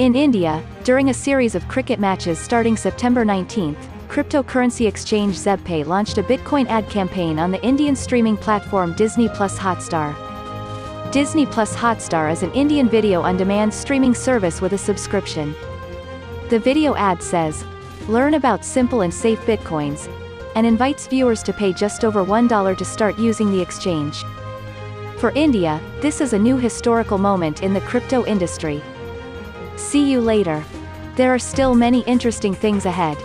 In India, during a series of cricket matches starting September 19, cryptocurrency exchange ZebPay launched a Bitcoin ad campaign on the Indian streaming platform Disney Plus Hotstar. Disney Plus Hotstar is an Indian video-on-demand streaming service with a subscription. The video ad says, Learn about simple and safe bitcoins, and invites viewers to pay just over $1 to start using the exchange. For India, this is a new historical moment in the crypto industry. See you later. There are still many interesting things ahead.